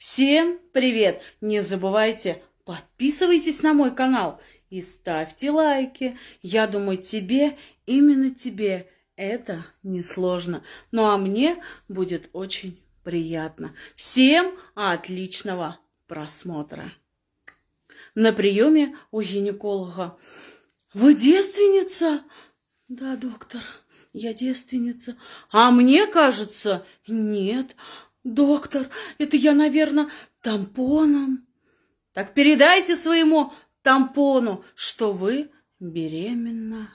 Всем привет! Не забывайте, подписывайтесь на мой канал и ставьте лайки. Я думаю, тебе, именно тебе, это несложно. Ну а мне будет очень приятно. Всем отличного просмотра. На приеме у гинеколога. Вы девственница? Да, доктор, я девственница. А мне кажется, нет. Доктор, это я, наверное, тампоном. Так передайте своему тампону, что вы беременна.